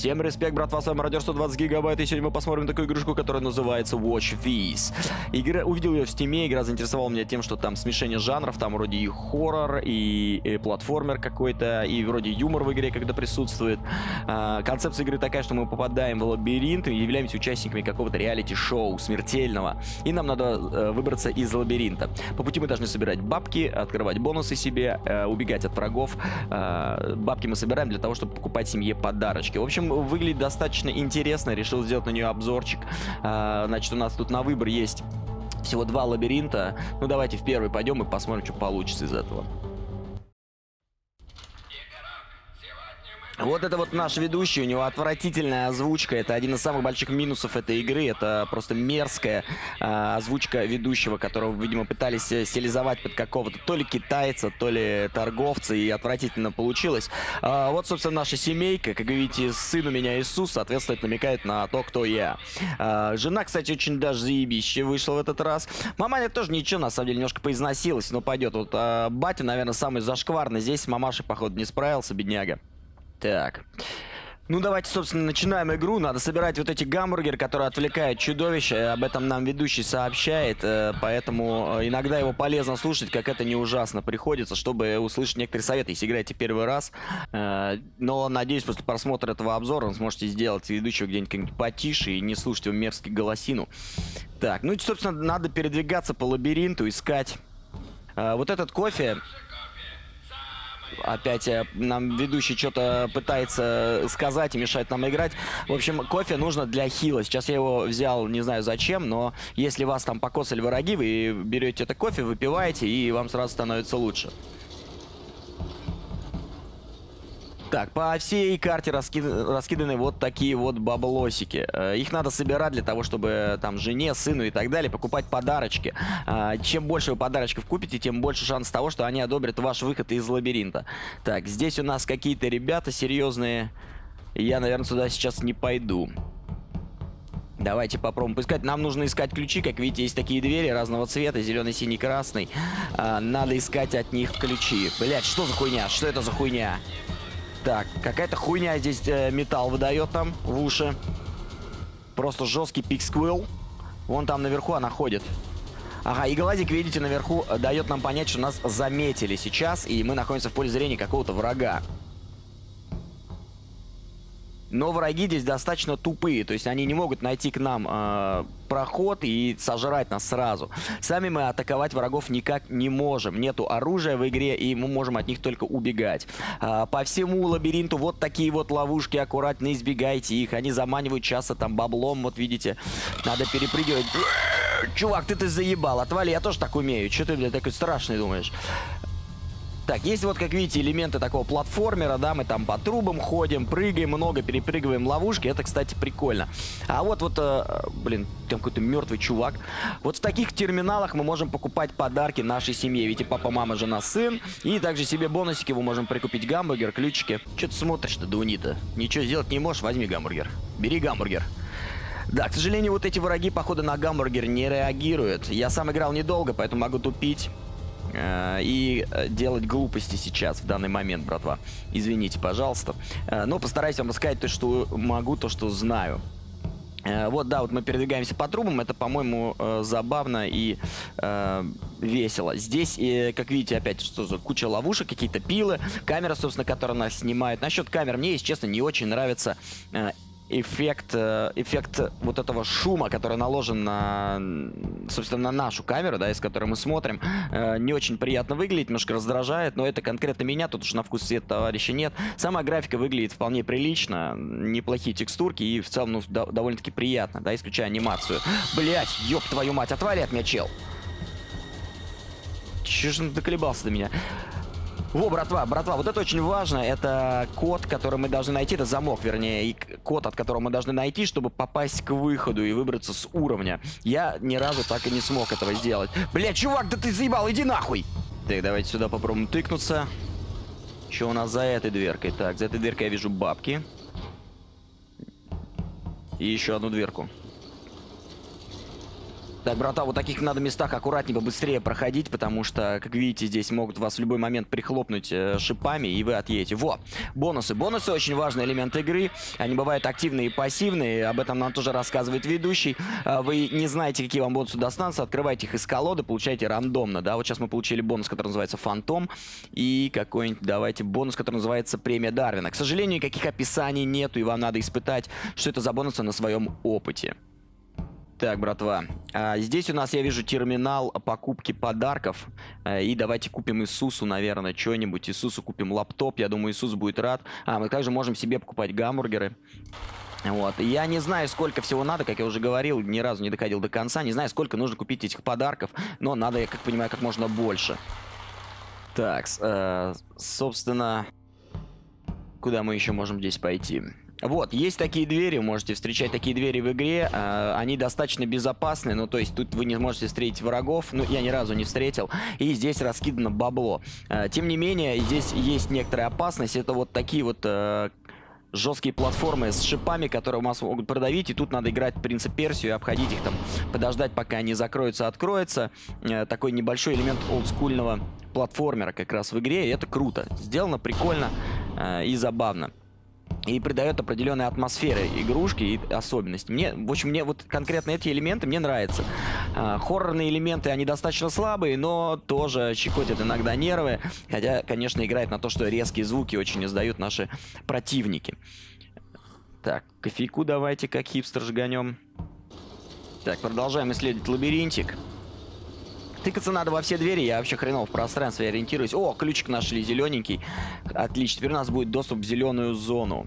Всем респект, братва, с вами Радио 120 гигабайт, и сегодня мы посмотрим такую игрушку, которая называется Watch This. Игра, увидел ее в Steam е, игра заинтересовала меня тем, что там смешение жанров, там вроде и хоррор, и, и платформер какой-то, и вроде юмор в игре когда присутствует. А, концепция игры такая, что мы попадаем в лабиринт и являемся участниками какого-то реалити-шоу смертельного, и нам надо э, выбраться из лабиринта. По пути мы должны собирать бабки, открывать бонусы себе, э, убегать от врагов. Э, бабки мы собираем для того, чтобы покупать семье подарочки. В общем, выглядит достаточно интересно. Решил сделать на нее обзорчик. А, значит, у нас тут на выбор есть всего два лабиринта. Ну, давайте в первый пойдем и посмотрим, что получится из этого. Вот это вот наш ведущий, у него отвратительная озвучка. Это один из самых больших минусов этой игры. Это просто мерзкая э, озвучка ведущего, которого, видимо, пытались э, стилизовать под какого-то то ли китайца, то ли торговца, и отвратительно получилось. А, вот, собственно, наша семейка. Как видите, сын у меня Иисус, соответственно, это намекает на то, кто я. А, жена, кстати, очень даже заебище вышла в этот раз. Маманя тоже ничего, на самом деле, немножко поизносилась, но пойдет. Вот а, батя, наверное, самый зашкварный. Здесь мамаша, походу, не справился, бедняга. Так. Ну, давайте, собственно, начинаем игру. Надо собирать вот эти гамбургеры, которые отвлекают чудовище. Об этом нам ведущий сообщает, э, поэтому э, иногда его полезно слушать, как это не ужасно приходится, чтобы услышать некоторые советы, если играете первый раз. Э, но, надеюсь, после просмотра этого обзора вы сможете сделать ведущего где-нибудь потише и не слушать его мерзкий голосину. Так, ну, собственно, надо передвигаться по лабиринту, искать. Вот этот кофе опять э, нам ведущий что-то пытается сказать и мешает нам играть. В общем, кофе нужно для хила. Сейчас я его взял, не знаю зачем, но если вас там покосали враги, вы берете это кофе, выпиваете, и вам сразу становится лучше. Так, по всей карте раскид... раскиданы вот такие вот баблосики. Э, их надо собирать для того, чтобы там жене, сыну и так далее покупать подарочки. А, чем больше вы подарочков купите, тем больше шанс того, что они одобрят ваш выход из лабиринта. Так, здесь у нас какие-то ребята серьезные. Я, наверное, сюда сейчас не пойду. Давайте попробуем поискать. Нам нужно искать ключи. Как видите, есть такие двери разного цвета. Зеленый, синий, красный. А, надо искать от них ключи. Блять, что за хуйня? Что это за хуйня? Так, какая-то хуйня здесь э, металл выдает нам в уши. Просто жесткий пиксквилл. Вон там наверху она ходит. Ага, и глазик, видите, наверху э, дает нам понять, что нас заметили сейчас, и мы находимся в поле зрения какого-то врага. Но враги здесь достаточно тупые, то есть они не могут найти к нам э, проход и сожрать нас сразу. Сами мы атаковать врагов никак не можем. Нету оружия в игре, и мы можем от них только убегать. Э, по всему лабиринту вот такие вот ловушки, аккуратно избегайте их. Они заманивают часто там баблом, вот видите. Надо перепрыгивать. Чувак, ты ты заебал, отвали, я тоже так умею. Че ты, блядь, такой страшный думаешь? Так, есть вот, как видите, элементы такого платформера, да, мы там по трубам ходим, прыгаем много, перепрыгиваем ловушки, это, кстати, прикольно. А вот, вот, э, блин, там какой-то мертвый чувак. Вот в таких терминалах мы можем покупать подарки нашей семье, видите, папа, мама, жена, сын, и также себе бонусики мы можем прикупить гамбургер, ключики. Че ты смотришь-то, Дунита? Ничего сделать не можешь, возьми гамбургер. Бери гамбургер. Да, к сожалению, вот эти враги, походу, на гамбургер не реагируют. Я сам играл недолго, поэтому могу тупить. Э, и э, делать глупости сейчас, в данный момент, братва. Извините, пожалуйста. Э, но постараюсь вам рассказать то, что могу, то, что знаю. Вот, да, вот мы передвигаемся по трубам, это, по-моему, забавно и э, весело. Здесь, как видите, опять что за куча ловушек, какие-то пилы, камера, собственно, которая нас снимает. Насчет камер мне, если честно, не очень нравится э, эффект, э, эффект вот этого шума, который наложен на, собственно, на нашу камеру, да, из которой мы смотрим, э, не очень приятно выглядит, немножко раздражает, но это конкретно меня, тут уж на вкус цвет товарища нет. Сама графика выглядит вполне прилично, неплохие текстурки и в целом, ну, довольно-таки приятно, да, исключая анимацию. Блять, ёб твою мать, отвали от меня, чел! Чё ж он доколебался до меня? Во, братва, братва, вот это очень важно. Это код, который мы должны найти. Это замок, вернее, и код, от которого мы должны найти, чтобы попасть к выходу и выбраться с уровня. Я ни разу так и не смог этого сделать. Бля, чувак, да ты заебал, иди нахуй! Так, давайте сюда попробуем тыкнуться. Что у нас за этой дверкой? Так, за этой дверкой я вижу бабки. И еще одну дверку. Так, брата, вот таких надо местах аккуратнее, быстрее проходить, потому что, как видите, здесь могут вас в любой момент прихлопнуть э, шипами, и вы отъедете. Во, бонусы. Бонусы очень важный элемент игры. Они бывают активные и пассивные, об этом нам тоже рассказывает ведущий. Э, вы не знаете, какие вам бонусы достанутся, открывайте их из колоды, получаете рандомно, да. Вот сейчас мы получили бонус, который называется Фантом, и какой-нибудь, давайте, бонус, который называется Премия Дарвина. К сожалению, никаких описаний нету, и вам надо испытать, что это за бонусы на своем опыте. Так, братва, а, здесь у нас, я вижу, терминал покупки подарков. А, и давайте купим Иисусу, наверное, что-нибудь. Иисусу купим лаптоп, я думаю, Иисус будет рад. А, мы также можем себе покупать гамбургеры. Вот. Я не знаю, сколько всего надо, как я уже говорил, ни разу не доходил до конца. Не знаю, сколько нужно купить этих подарков, но надо, я как понимаю, как можно больше. Так, э, собственно, куда мы еще можем здесь пойти? Вот, есть такие двери, можете встречать такие двери в игре. Э, они достаточно безопасны, ну, то есть тут вы не можете встретить врагов. Ну, я ни разу не встретил. И здесь раскидано бабло. Э, тем не менее, здесь есть некоторая опасность. Это вот такие вот... Э, жесткие платформы с шипами, которые вас могут продавить, и тут надо играть принцип Персию и обходить их там, подождать, пока они закроются, откроются. Э, такой небольшой элемент олдскульного платформера как раз в игре, и это круто. Сделано прикольно э, и забавно и придает определенные атмосферы игрушки и особенности. Мне, в общем, мне вот конкретно эти элементы мне нравятся. А, хоррорные элементы, они достаточно слабые, но тоже щекотят иногда нервы. Хотя, конечно, играет на то, что резкие звуки очень издают наши противники. Так, кофейку давайте как хипстер жганем. Так, продолжаем исследовать лабиринтик. Тыкаться надо во все двери, я вообще хреново в пространстве ориентируюсь. О, ключик нашли, зелененький. Отлично, теперь у нас будет доступ в зеленую зону.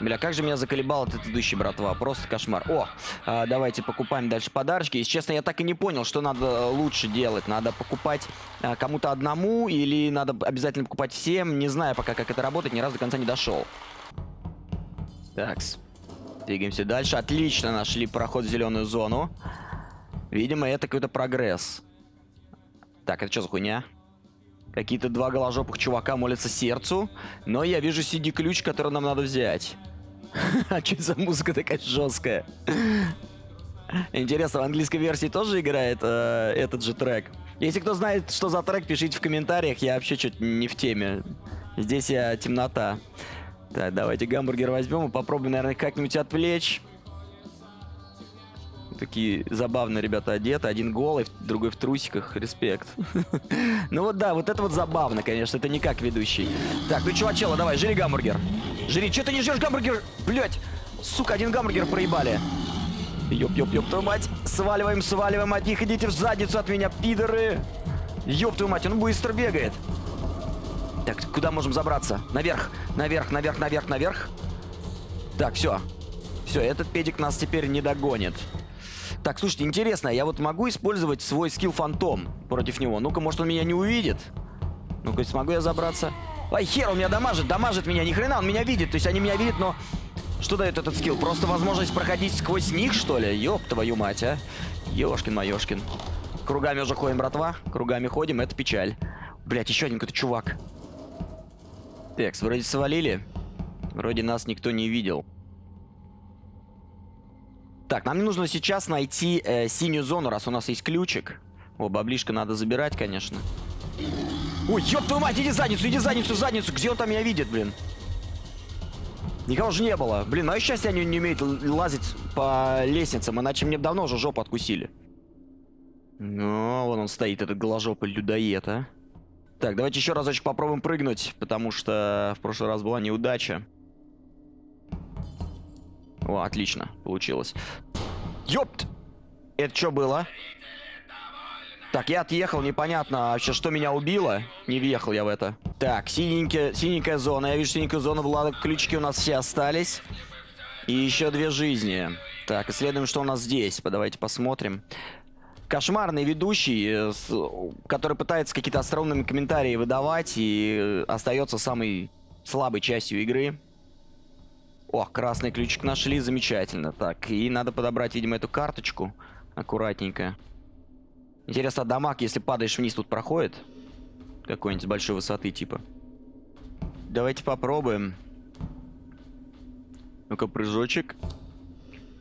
Бля, как же меня заколебал этот идущий, братва. Просто кошмар. О, а, давайте покупаем дальше подарочки. Если честно, я так и не понял, что надо лучше делать. Надо покупать а, кому-то одному или надо обязательно покупать всем. Не знаю пока, как это работает. Ни разу до конца не дошел. Такс. Двигаемся дальше. Отлично нашли проход в зеленую зону. Видимо, это какой-то прогресс. Так, это что за хуйня? Какие-то два голожопых чувака молятся сердцу. Но я вижу CD-ключ, который нам надо взять. А что за музыка такая жесткая? Интересно, в английской версии тоже играет э, этот же трек? Если кто знает, что за трек, пишите в комментариях. Я вообще что-то не в теме. Здесь я темнота. Так, давайте гамбургер возьмем и попробуем, наверное, как-нибудь отвлечь. Такие забавные ребята одеты. Один голый, другой в трусиках. Респект. ну вот да, вот это вот забавно, конечно. Это не как ведущий. Так, ну чувачела, давай, жри гамбургер. Жри. Че ты не жрешь гамбургер? Блять. Сука, один гамбургер проебали. Ёп-ёп-ёп, твою мать. Сваливаем, сваливаем от них. Идите в задницу от меня, пидоры. Ёп твою мать, он быстро бегает. Так, куда можем забраться? Наверх, наверх, наверх, наверх, наверх. Так, все. Все, этот педик нас теперь не догонит. Так, слушайте, интересно, я вот могу использовать свой скилл фантом против него? Ну-ка, может он меня не увидит? Ну-ка, смогу я забраться? Ай, хер, он меня дамажит, дамажит меня, ни хрена, он меня видит. То есть они меня видят, но... Что дает этот скилл? Просто возможность проходить сквозь них, что ли? Ёб твою мать, а. Ёшкин-моёшкин. Кругами уже ходим, братва. Кругами ходим, это печаль. Блять, еще один какой-то чувак. Так, вроде свалили. Вроде нас никто не видел. Так, нам нужно сейчас найти э, синюю зону, раз у нас есть ключик. О, баблишка надо забирать, конечно. Ой, ёб твою мать, иди задницу, иди задницу, задницу. Где он там меня видит, блин? Никого же не было. Блин, мое счастье, они не умеют лазить по лестницам, иначе мне давно уже жопу откусили. Ну, вон он стоит, этот голожопый людоед, а. Так, давайте еще разочек попробуем прыгнуть, потому что в прошлый раз была неудача. О, отлично, получилось. Ёпт! Это что было? Так, я отъехал, непонятно вообще, что меня убило. Не въехал я в это. Так, синенькая, синенькая зона. Я вижу синенькую зону, была, ключики у нас все остались. И еще две жизни. Так, исследуем, что у нас здесь. Давайте посмотрим кошмарный ведущий, э, который пытается какие-то остроумные комментарии выдавать и остается самой слабой частью игры. О, красный ключик нашли, замечательно. Так, и надо подобрать, видимо, эту карточку аккуратненько. Интересно, дамаг, если падаешь вниз, тут проходит? Какой-нибудь большой высоты, типа. Давайте попробуем. Ну-ка, прыжочек.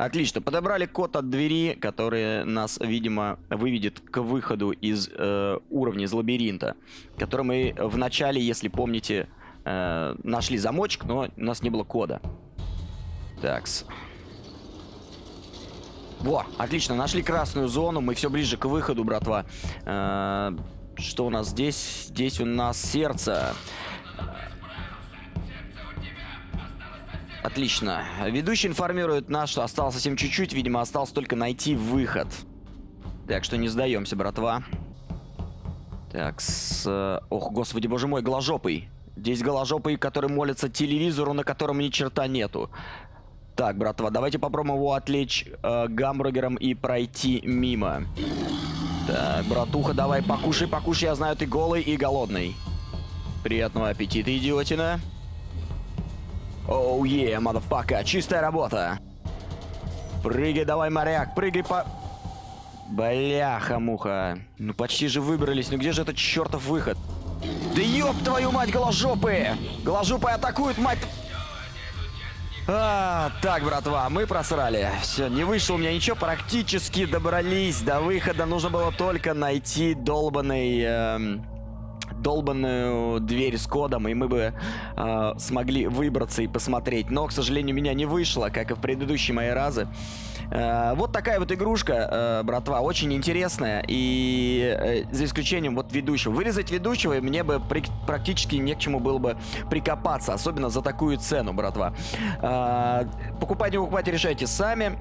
Отлично. Подобрали код от двери, который нас, видимо, выведет к выходу из э, уровня, из лабиринта. Который мы в начале, если помните, э, нашли замочек, но у нас не было кода. Такс. Во, отлично, нашли красную зону, мы все ближе к выходу, братва. Э, что у нас здесь? Здесь у нас сердце. Отлично. Ведущий информирует нас, что осталось совсем чуть-чуть. Видимо, осталось только найти выход. Так что не сдаемся, братва. Так, с... Ох, господи, боже мой, голожопый. Здесь голожопый, который молится телевизору, на котором ни черта нету. Так, братва, давайте попробуем его отвлечь э, гамбургером и пройти мимо. Так, братуха, давай покушай, покушай. Я знаю, ты голый и голодный. Приятного аппетита, идиотина. Оу, е, мадафака, чистая работа. Прыгай давай, моряк, прыгай по... Бляха-муха. Ну почти же выбрались, ну где же этот чертов выход? Да ёб твою мать, голожопые! Голожопые атакуют, мать... А, так, братва, мы просрали. Все, не вышло у меня ничего, практически добрались до выхода. Нужно было только найти долбанный... Эм долбанную дверь с кодом, и мы бы э, смогли выбраться и посмотреть. Но, к сожалению, меня не вышло, как и в предыдущие мои разы. Э, вот такая вот игрушка, э, братва, очень интересная. И э, за исключением вот ведущего. Вырезать ведущего мне бы при, практически не к чему было бы прикопаться. Особенно за такую цену, братва. Э, покупать, не покупать, решайте сами.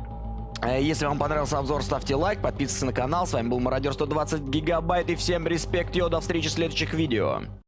Э, если вам понравился обзор, ставьте лайк, подписывайтесь на канал. С вами был Мародер 120 Гигабайт и всем респект, йо, до встречи в следующих видео.